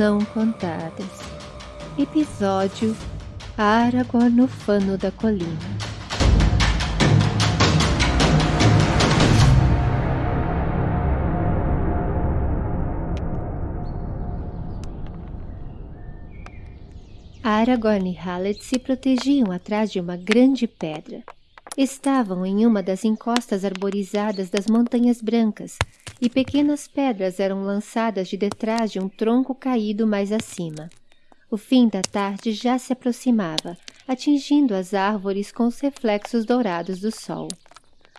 Não Contadas Episódio Aragorn no Fano da Colina Aragorn e Hallet se protegiam atrás de uma grande pedra. Estavam em uma das encostas arborizadas das Montanhas Brancas, e pequenas pedras eram lançadas de detrás de um tronco caído mais acima. O fim da tarde já se aproximava, atingindo as árvores com os reflexos dourados do sol.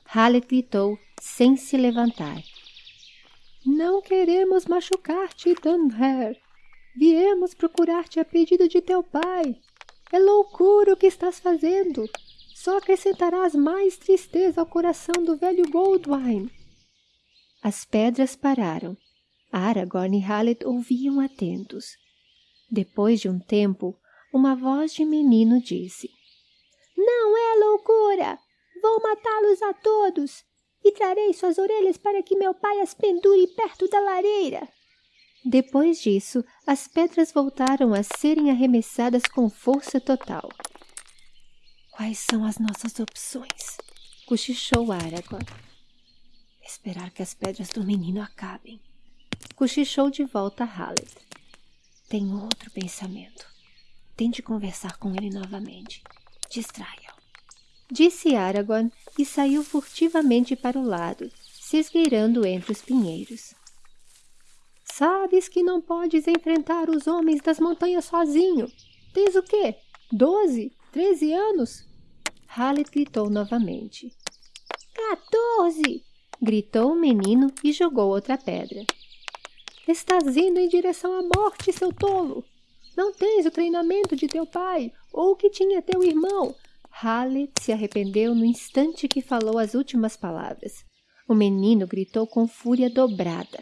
Hallet gritou, sem se levantar. Não queremos machucar-te, Dunher. Viemos procurar-te a pedido de teu pai. É loucura o que estás fazendo. Só acrescentarás mais tristeza ao coração do velho Goldwyn. As pedras pararam. Aragorn e Hallet ouviam atentos. Depois de um tempo, uma voz de menino disse: Não é loucura! Vou matá-los a todos e trarei suas orelhas para que meu pai as pendure perto da lareira. Depois disso, as pedras voltaram a serem arremessadas com força total. Quais são as nossas opções? cochichou Aragorn. Esperar que as pedras do menino acabem. Cochichou de volta Hallet. Tem outro pensamento. Tente conversar com ele novamente. Distraia-o. Disse Aragorn e saiu furtivamente para o lado, se esgueirando entre os pinheiros. Sabes que não podes enfrentar os homens das montanhas sozinho. Tens o quê? Doze? Treze anos? Hallet gritou novamente. Quatorze! Gritou o menino e jogou outra pedra. Estás indo em direção à morte, seu tolo! Não tens o treinamento de teu pai ou o que tinha teu irmão. Hallet se arrependeu no instante que falou as últimas palavras. O menino gritou com fúria dobrada.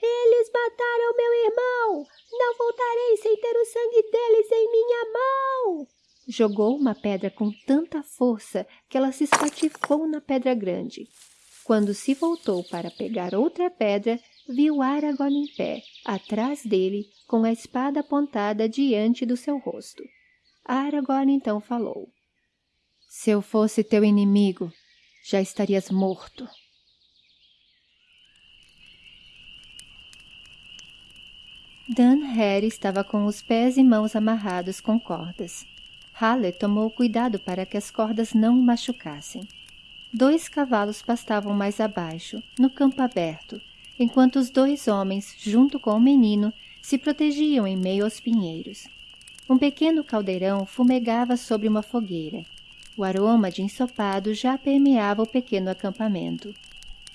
Eles mataram meu irmão! Não voltarei sem ter o sangue deles em minha mão! Jogou uma pedra com tanta força que ela se espatifou na pedra grande. Quando se voltou para pegar outra pedra, viu Aragorn em pé, atrás dele, com a espada apontada diante do seu rosto. Aragorn então falou. Se eu fosse teu inimigo, já estarias morto. Dan Harry estava com os pés e mãos amarrados com cordas. Halle tomou cuidado para que as cordas não o machucassem. Dois cavalos pastavam mais abaixo, no campo aberto, enquanto os dois homens, junto com o menino, se protegiam em meio aos pinheiros. Um pequeno caldeirão fumegava sobre uma fogueira. O aroma de ensopado já permeava o pequeno acampamento.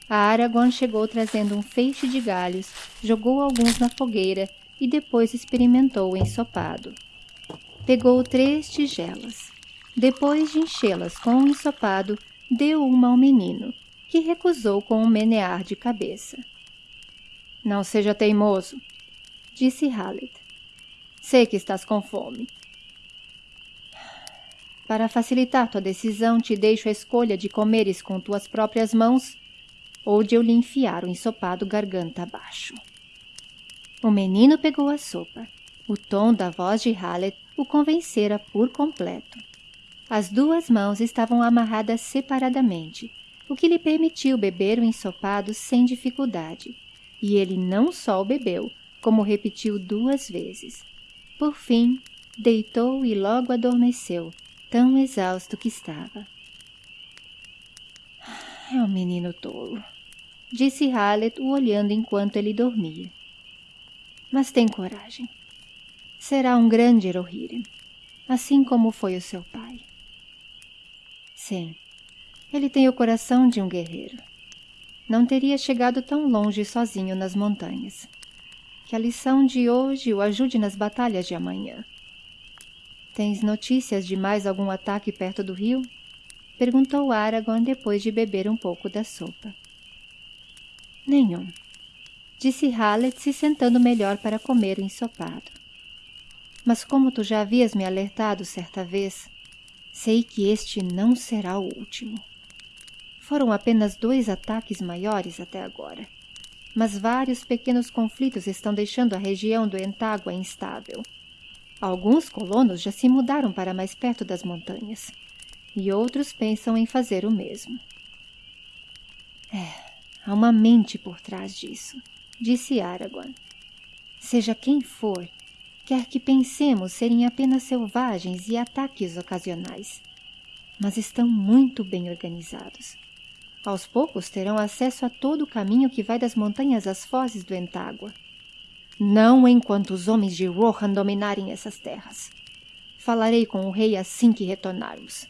A Aragorn chegou trazendo um feixe de galhos, jogou alguns na fogueira e depois experimentou o ensopado. Pegou três tigelas. Depois de enchê-las com o ensopado, deu uma ao menino, que recusou com um menear de cabeça. Não seja teimoso, disse Hallet. Sei que estás com fome. Para facilitar tua decisão, te deixo a escolha de comeres com tuas próprias mãos ou de eu lhe enfiar o ensopado garganta abaixo. O menino pegou a sopa. O tom da voz de Hallet o convencera por completo. As duas mãos estavam amarradas separadamente, o que lhe permitiu beber o ensopado sem dificuldade. E ele não só o bebeu, como repetiu duas vezes. Por fim, deitou e logo adormeceu, tão exausto que estava. É um menino tolo, disse Hallet o olhando enquanto ele dormia. Mas tem coragem. Será um grande Rohirrim, assim como foi o seu pai. Sim, ele tem o coração de um guerreiro. Não teria chegado tão longe sozinho nas montanhas. Que a lição de hoje o ajude nas batalhas de amanhã. Tens notícias de mais algum ataque perto do rio? Perguntou Aragorn depois de beber um pouco da sopa. Nenhum, disse Hallet se sentando melhor para comer o ensopado. Mas como tu já havias me alertado certa vez, Sei que este não será o último. Foram apenas dois ataques maiores até agora, mas vários pequenos conflitos estão deixando a região do Entágua instável. Alguns colonos já se mudaram para mais perto das montanhas, e outros pensam em fazer o mesmo. É, há uma mente por trás disso, disse Aragorn. Seja quem for, quer que pensemos serem apenas selvagens e ataques ocasionais, mas estão muito bem organizados. Aos poucos terão acesso a todo o caminho que vai das montanhas às fozes do Entágua. Não enquanto os homens de Rohan dominarem essas terras. Falarei com o rei assim que retornarmos.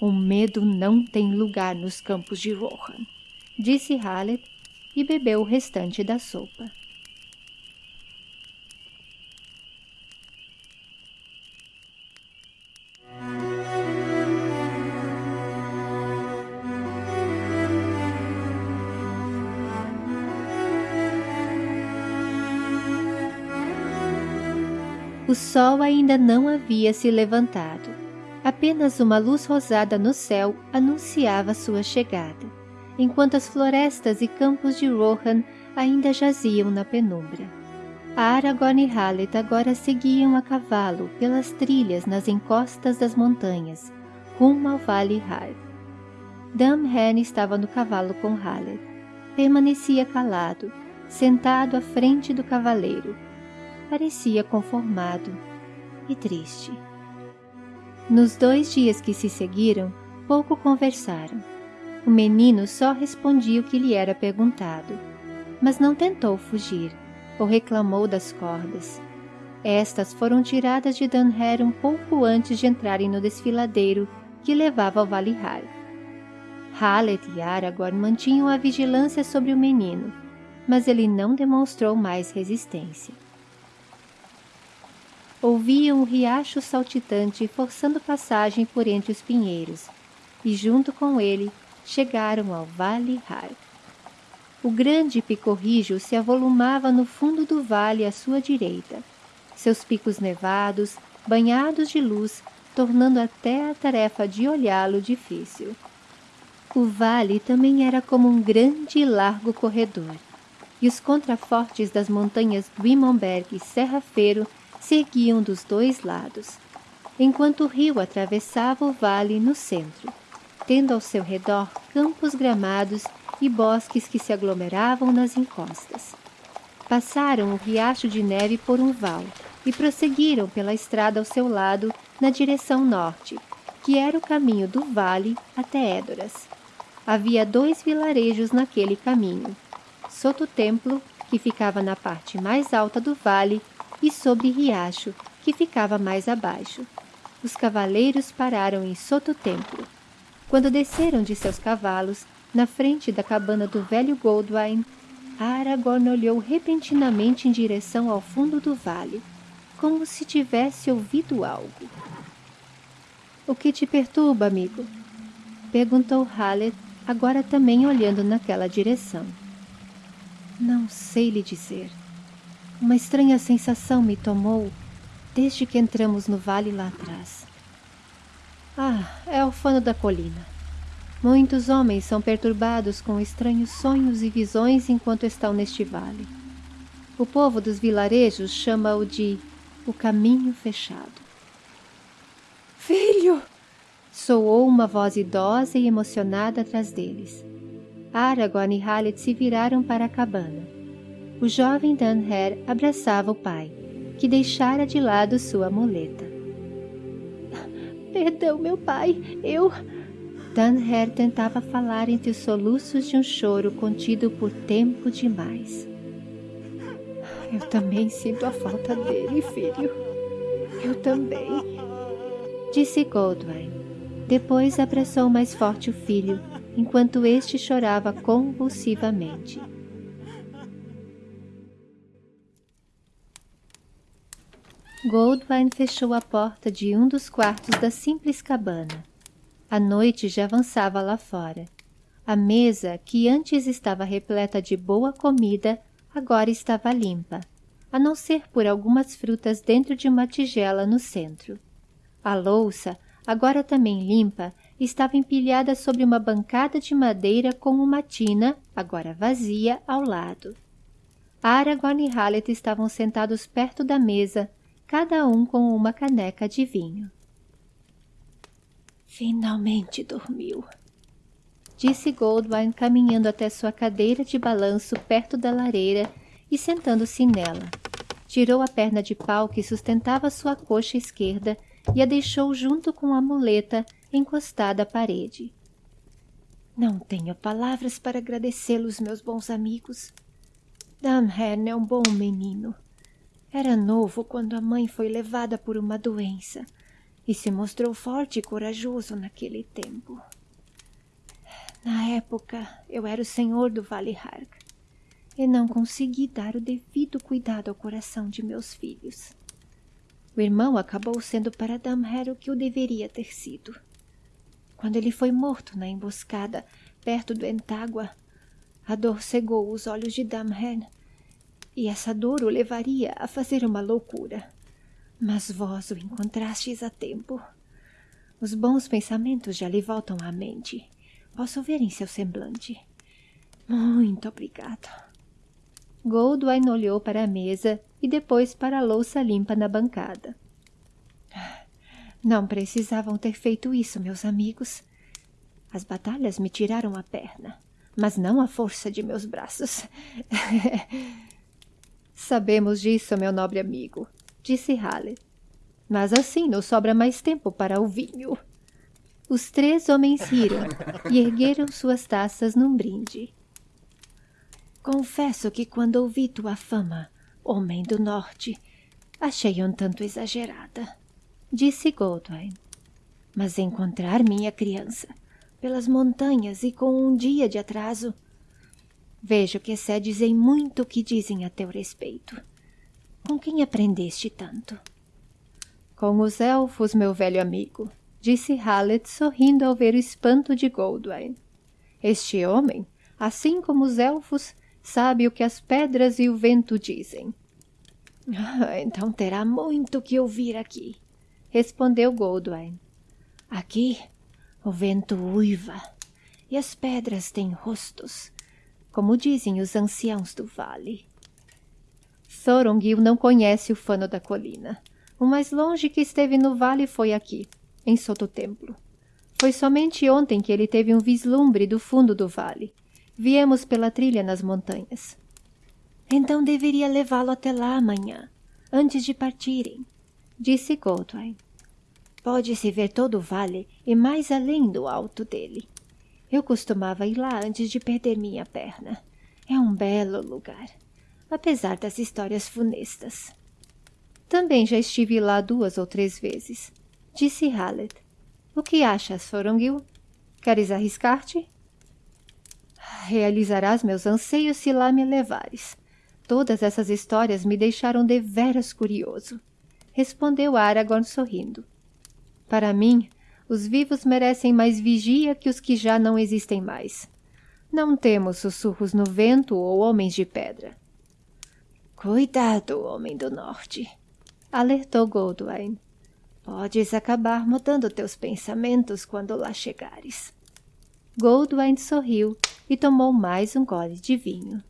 O medo não tem lugar nos campos de Rohan, disse Haleth e bebeu o restante da sopa. O sol ainda não havia se levantado. Apenas uma luz rosada no céu anunciava sua chegada, enquanto as florestas e campos de Rohan ainda jaziam na penumbra. Aragorn e Hallet agora seguiam a cavalo pelas trilhas nas encostas das montanhas, rumo ao Vale Har. Damhen estava no cavalo com Hallet. Permanecia calado, sentado à frente do cavaleiro, parecia conformado e triste. Nos dois dias que se seguiram, pouco conversaram. O menino só respondia o que lhe era perguntado, mas não tentou fugir ou reclamou das cordas. Estas foram tiradas de Dunher um pouco antes de entrarem no desfiladeiro que levava ao Vale Har. Hallet e Aragorn mantinham a vigilância sobre o menino, mas ele não demonstrou mais resistência ouviam o riacho saltitante forçando passagem por entre os pinheiros, e junto com ele chegaram ao Vale Har. O grande picorrijo se avolumava no fundo do vale à sua direita, seus picos nevados, banhados de luz, tornando até a tarefa de olhá-lo difícil. O vale também era como um grande e largo corredor, e os contrafortes das montanhas Dwimonberg e Serra Feiro seguiam dos dois lados, enquanto o rio atravessava o vale no centro, tendo ao seu redor campos gramados e bosques que se aglomeravam nas encostas. Passaram o riacho de neve por um val e prosseguiram pela estrada ao seu lado na direção norte, que era o caminho do vale até Édoras. Havia dois vilarejos naquele caminho. Soto Templo, que ficava na parte mais alta do vale, e sobre Riacho, que ficava mais abaixo. Os cavaleiros pararam em Soto Templo. Quando desceram de seus cavalos, na frente da cabana do velho Goldwyn, Aragorn olhou repentinamente em direção ao fundo do vale, como se tivesse ouvido algo. O que te perturba, amigo? Perguntou Hallet, agora também olhando naquela direção. Não sei lhe dizer. Uma estranha sensação me tomou desde que entramos no vale lá atrás. Ah, é o fano da colina. Muitos homens são perturbados com estranhos sonhos e visões enquanto estão neste vale. O povo dos vilarejos chama-o de o caminho fechado. Filho! Soou uma voz idosa e emocionada atrás deles. Aragorn e Hallet se viraram para a cabana o jovem Danher abraçava o pai, que deixara de lado sua muleta. Perdão, meu pai, eu... Danher tentava falar entre os soluços de um choro contido por tempo demais. Eu também sinto a falta dele, filho. Eu também. Disse Goldwyn. Depois abraçou mais forte o filho, enquanto este chorava convulsivamente. Goldwyn fechou a porta de um dos quartos da simples cabana. A noite já avançava lá fora. A mesa, que antes estava repleta de boa comida, agora estava limpa, a não ser por algumas frutas dentro de uma tigela no centro. A louça, agora também limpa, estava empilhada sobre uma bancada de madeira com uma tina, agora vazia, ao lado. Aragorn e Hallet estavam sentados perto da mesa, cada um com uma caneca de vinho. Finalmente dormiu, disse Goldwyn caminhando até sua cadeira de balanço perto da lareira e sentando-se nela. Tirou a perna de pau que sustentava sua coxa esquerda e a deixou junto com a muleta encostada à parede. Não tenho palavras para agradecê-los, meus bons amigos. Damhen é um bom menino. Era novo quando a mãe foi levada por uma doença e se mostrou forte e corajoso naquele tempo. Na época, eu era o senhor do Vale Hark e não consegui dar o devido cuidado ao coração de meus filhos. O irmão acabou sendo para Damher o que o deveria ter sido. Quando ele foi morto na emboscada perto do Entágua, a dor cegou os olhos de Damher e essa dor o levaria a fazer uma loucura. Mas vós o encontrastes a tempo. Os bons pensamentos já lhe voltam à mente. Posso ver em seu semblante. Muito obrigado. Goldwyn olhou para a mesa e depois para a louça limpa na bancada. Não precisavam ter feito isso, meus amigos. As batalhas me tiraram a perna, mas não a força de meus braços. Sabemos disso, meu nobre amigo, disse Halle. Mas assim nos sobra mais tempo para o vinho. Os três homens riram e ergueram suas taças num brinde. Confesso que quando ouvi tua fama, homem do norte, achei um tanto exagerada, disse Goldwyn. Mas encontrar minha criança pelas montanhas e com um dia de atraso Vejo que excedes em muito o que dizem a teu respeito. Com quem aprendeste tanto? Com os elfos, meu velho amigo, disse Hallet sorrindo ao ver o espanto de Goldwyn. Este homem, assim como os elfos, sabe o que as pedras e o vento dizem. Ah, então terá muito que ouvir aqui, respondeu Goldwyn. Aqui o vento uiva e as pedras têm rostos como dizem os anciãos do vale. Thorongil não conhece o fano da colina. O mais longe que esteve no vale foi aqui, em Sototemplo. Foi somente ontem que ele teve um vislumbre do fundo do vale. Viemos pela trilha nas montanhas. Então deveria levá-lo até lá amanhã, antes de partirem, disse Goldwyn. Pode-se ver todo o vale e mais além do alto dele. Eu costumava ir lá antes de perder minha perna. É um belo lugar, apesar das histórias funestas. Também já estive lá duas ou três vezes, disse Hallet. O que achas, Thorongil? Queres arriscar-te? Realizarás meus anseios se lá me levares. Todas essas histórias me deixaram deveras curioso, respondeu Aragorn sorrindo. Para mim, os vivos merecem mais vigia que os que já não existem mais. Não temos sussurros no vento ou homens de pedra. Cuidado, homem do norte, alertou Goldwyn. Podes acabar mudando teus pensamentos quando lá chegares. Goldwyn sorriu e tomou mais um gole de vinho.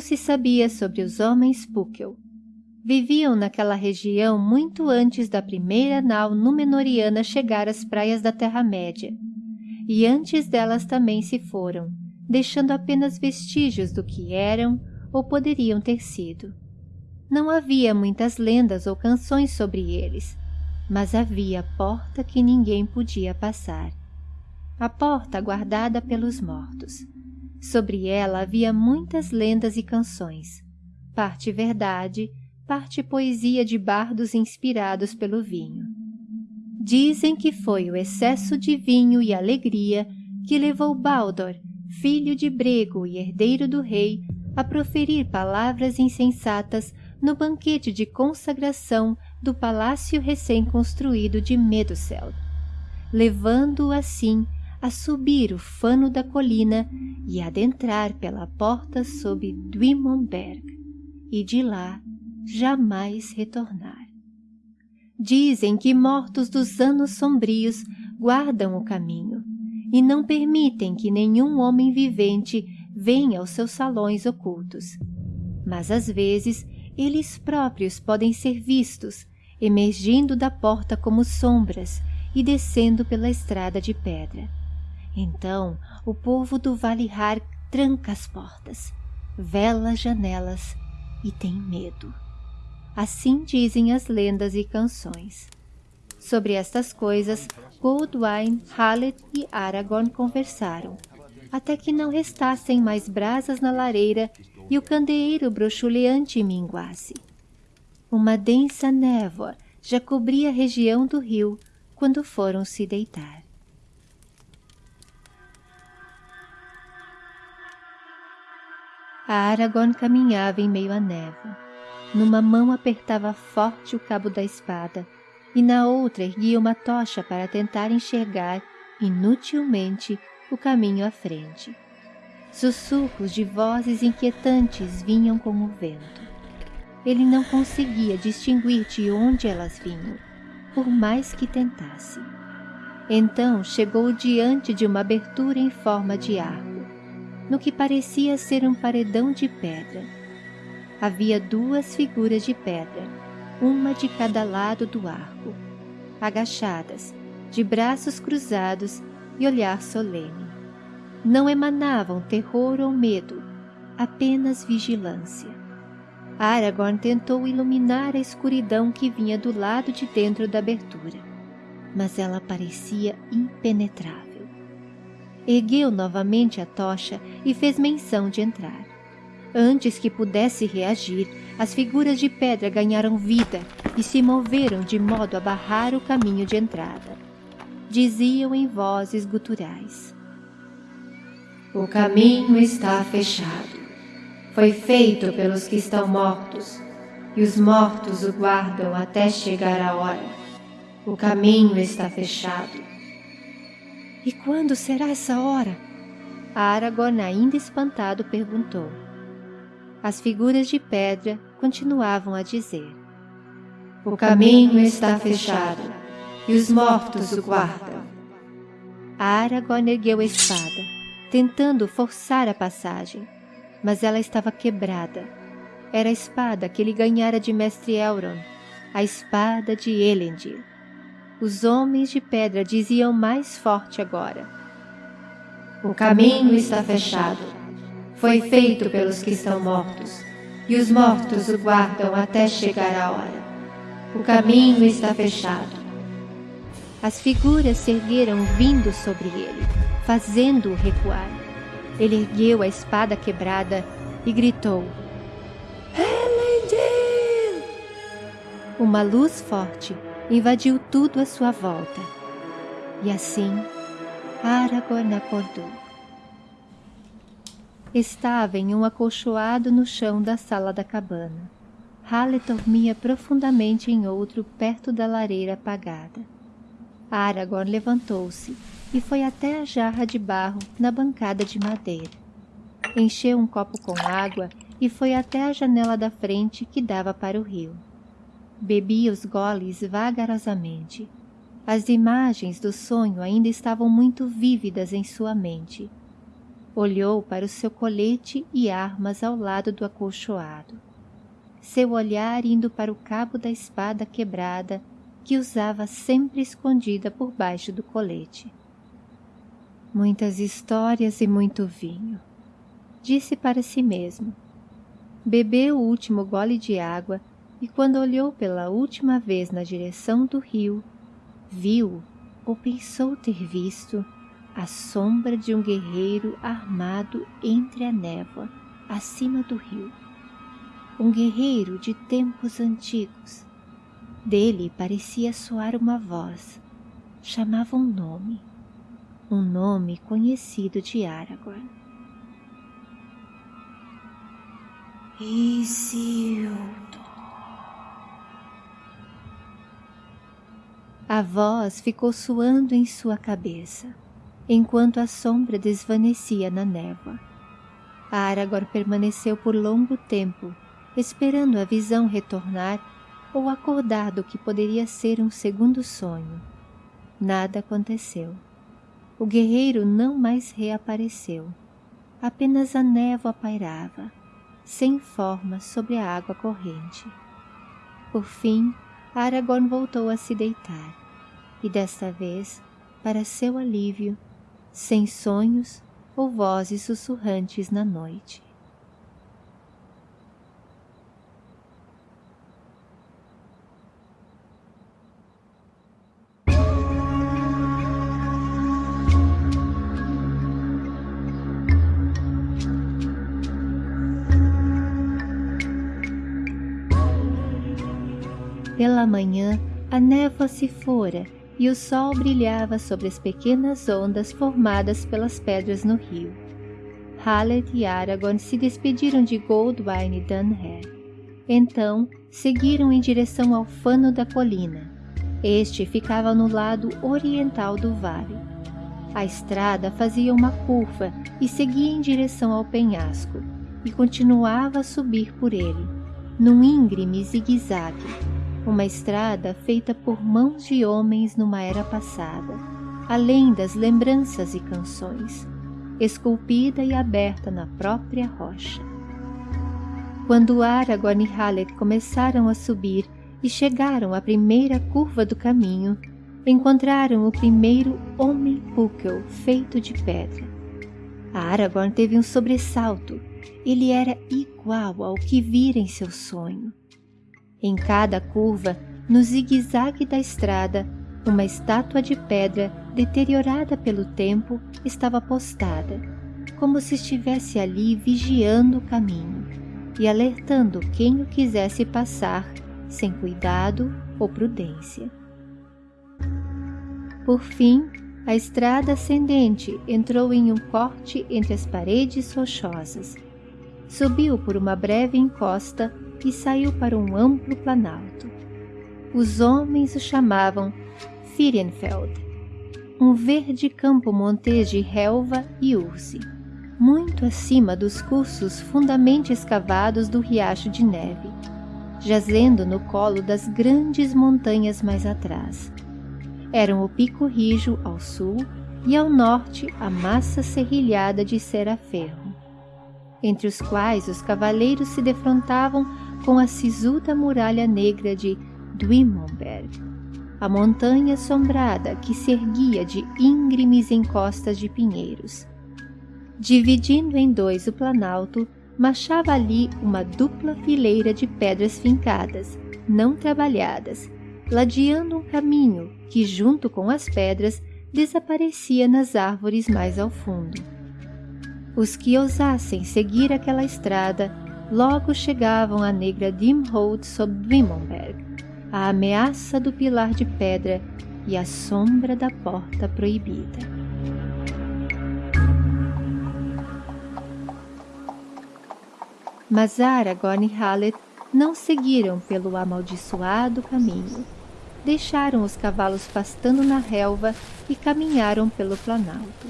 Se sabia sobre os homens Pukel. Viviam naquela região muito antes da primeira nau Númenoriana chegar às praias da Terra-média. E antes delas também se foram, deixando apenas vestígios do que eram ou poderiam ter sido. Não havia muitas lendas ou canções sobre eles, mas havia porta que ninguém podia passar. A porta guardada pelos mortos. Sobre ela havia muitas lendas e canções, parte verdade, parte poesia de bardos inspirados pelo vinho. Dizem que foi o excesso de vinho e alegria que levou Baldur, filho de Brego e herdeiro do rei, a proferir palavras insensatas no banquete de consagração do palácio recém-construído de Medusel, levando-o assim a subir o fano da colina e adentrar pela porta sob Dwimonberg, e de lá jamais retornar. Dizem que mortos dos anos sombrios guardam o caminho e não permitem que nenhum homem vivente venha aos seus salões ocultos. Mas às vezes eles próprios podem ser vistos, emergindo da porta como sombras e descendo pela estrada de pedra. Então o povo do Vale Har tranca as portas, vela as janelas e tem medo. Assim dizem as lendas e canções. Sobre estas coisas, Goldwyn, Hallet e Aragorn conversaram, até que não restassem mais brasas na lareira e o candeeiro brochuleante minguasse. Uma densa névoa já cobria a região do rio quando foram se deitar. A Aragorn caminhava em meio à névoa. Numa mão apertava forte o cabo da espada e na outra erguia uma tocha para tentar enxergar, inutilmente, o caminho à frente. Sussurros de vozes inquietantes vinham como o vento. Ele não conseguia distinguir de onde elas vinham, por mais que tentasse. Então chegou diante de uma abertura em forma de arco, no que parecia ser um paredão de pedra. Havia duas figuras de pedra, uma de cada lado do arco, agachadas, de braços cruzados e olhar solene. Não emanavam terror ou medo, apenas vigilância. Aragorn tentou iluminar a escuridão que vinha do lado de dentro da abertura, mas ela parecia impenetrável. Ergueu novamente a tocha e fez menção de entrar. Antes que pudesse reagir, as figuras de pedra ganharam vida e se moveram de modo a barrar o caminho de entrada. Diziam em vozes guturais. O caminho está fechado foi feito pelos que estão mortos, e os mortos o guardam até chegar a hora. O caminho está fechado. E quando será essa hora? Aragorn, ainda espantado, perguntou. As figuras de pedra continuavam a dizer: O caminho está fechado, e os mortos o guardam. Aragorn ergueu a espada, tentando forçar a passagem mas ela estava quebrada. Era a espada que ele ganhara de Mestre Elrond, a espada de Elendil. Os homens de pedra diziam mais forte agora. O caminho está fechado. Foi feito pelos que estão mortos, e os mortos o guardam até chegar a hora. O caminho está fechado. As figuras se ergueram vindo sobre ele, fazendo-o recuar. Ele ergueu a espada quebrada e gritou: Elendil! Uma luz forte invadiu tudo à sua volta. E assim, Aragorn acordou. Estava em um acolchoado no chão da sala da cabana. Halle dormia profundamente em outro perto da lareira apagada. Aragorn levantou-se e foi até a jarra de barro na bancada de madeira. Encheu um copo com água e foi até a janela da frente que dava para o rio. Bebia os goles vagarosamente. As imagens do sonho ainda estavam muito vívidas em sua mente. Olhou para o seu colete e armas ao lado do acolchoado. Seu olhar indo para o cabo da espada quebrada que usava sempre escondida por baixo do colete. Muitas histórias e muito vinho. Disse para si mesmo. Bebeu o último gole de água e quando olhou pela última vez na direção do rio, viu, ou pensou ter visto, a sombra de um guerreiro armado entre a névoa, acima do rio. Um guerreiro de tempos antigos. Dele parecia soar uma voz. Chamava um nome um nome conhecido de Aragorn. Isildur. A voz ficou soando em sua cabeça. enquanto a sombra desvanecia na névoa. Aragorn permaneceu por longo tempo, esperando a visão retornar ou acordar do que poderia ser um segundo sonho. Nada aconteceu. O guerreiro não mais reapareceu. Apenas a névoa pairava, sem forma sobre a água corrente. Por fim, Aragorn voltou a se deitar, e desta vez, para seu alívio, sem sonhos ou vozes sussurrantes na noite. Pela manhã, a névoa se fora e o sol brilhava sobre as pequenas ondas formadas pelas pedras no rio. Hallet e Aragorn se despediram de Goldwyn e Dunher. Então, seguiram em direção ao fano da colina. Este ficava no lado oriental do vale. A estrada fazia uma curva e seguia em direção ao penhasco, e continuava a subir por ele, num íngreme zigue-zague uma estrada feita por mãos de homens numa era passada, além das lembranças e canções, esculpida e aberta na própria rocha. Quando Aragorn e Hallet começaram a subir e chegaram à primeira curva do caminho, encontraram o primeiro homem Púquel feito de pedra. Aragorn teve um sobressalto. Ele era igual ao que vira em seu sonho. Em cada curva, no zigue-zague da estrada, uma estátua de pedra deteriorada pelo tempo estava postada, como se estivesse ali vigiando o caminho e alertando quem o quisesse passar sem cuidado ou prudência. Por fim, a estrada ascendente entrou em um corte entre as paredes rochosas. Subiu por uma breve encosta e saiu para um amplo planalto. Os homens o chamavam Firienfeld, um verde campo montês de relva e urze, muito acima dos cursos fundamente escavados do riacho de neve, jazendo no colo das grandes montanhas mais atrás. Eram o Pico Rijo ao sul e ao norte a massa serrilhada de Seraferro, entre os quais os cavaleiros se defrontavam com a sisuda muralha negra de Dwimonberg, a montanha assombrada que se erguia de íngremes encostas de pinheiros. Dividindo em dois o planalto, marchava ali uma dupla fileira de pedras fincadas, não trabalhadas, ladeando um caminho que, junto com as pedras, desaparecia nas árvores mais ao fundo. Os que ousassem seguir aquela estrada logo chegavam a negra Dimhold sob Dwimonberg, a ameaça do pilar de pedra e a sombra da porta proibida. Mas Aragorn e Hallet não seguiram pelo amaldiçoado caminho. Deixaram os cavalos pastando na relva e caminharam pelo planalto.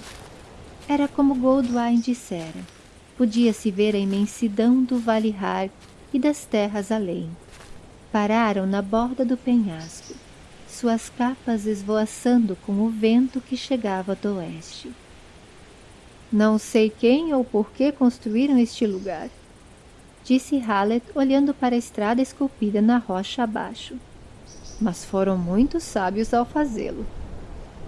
Era como Goldwyn dissera podia-se ver a imensidão do Vale Har e das terras além. Pararam na borda do penhasco, suas capas esvoaçando com o vento que chegava do oeste. Não sei quem ou por que construíram este lugar, disse Hallet olhando para a estrada esculpida na rocha abaixo. Mas foram muito sábios ao fazê-lo.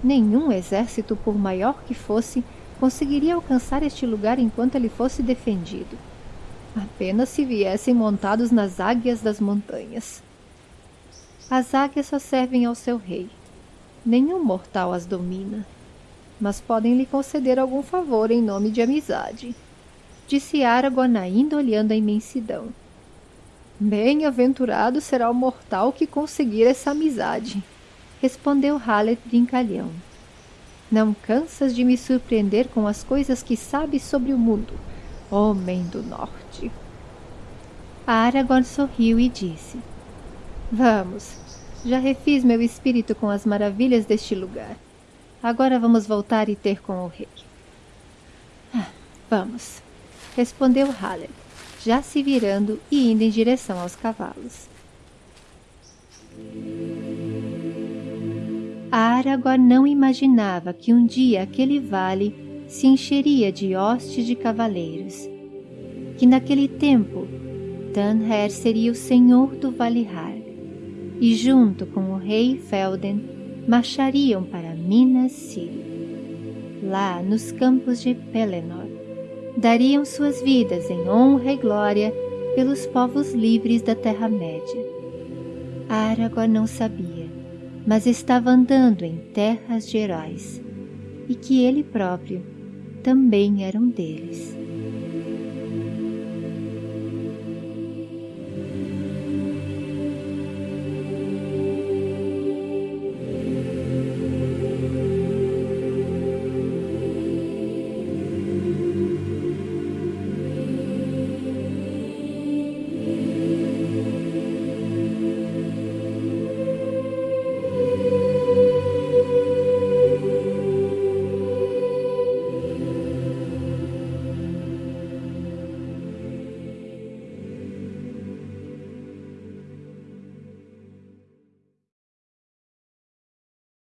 Nenhum exército, por maior que fosse, conseguiria alcançar este lugar enquanto ele fosse defendido. Apenas se viessem montados nas águias das montanhas. As águias só servem ao seu rei. Nenhum mortal as domina, mas podem lhe conceder algum favor em nome de amizade. Disse Aragorn ainda olhando a imensidão. Bem-aventurado será o mortal que conseguir essa amizade, respondeu Hallet brincalhão. Não cansas de me surpreender com as coisas que sabes sobre o mundo, homem do norte. Aragorn sorriu e disse, Vamos, já refiz meu espírito com as maravilhas deste lugar. agora vamos voltar e ter com o rei. Ah, vamos, respondeu Haled, já se virando e indo em direção aos cavalos. Aragorn não imaginava que um dia aquele vale se encheria de hostes de cavaleiros, que naquele tempo Tanher seria o senhor do Valihar, e junto com o rei Felden marchariam para Minas Círil. Lá nos campos de Pelennor, dariam suas vidas em honra e glória pelos povos livres da Terra-média. Aragorn não sabia mas estava andando em terras de heróis, e que ele próprio também era um deles.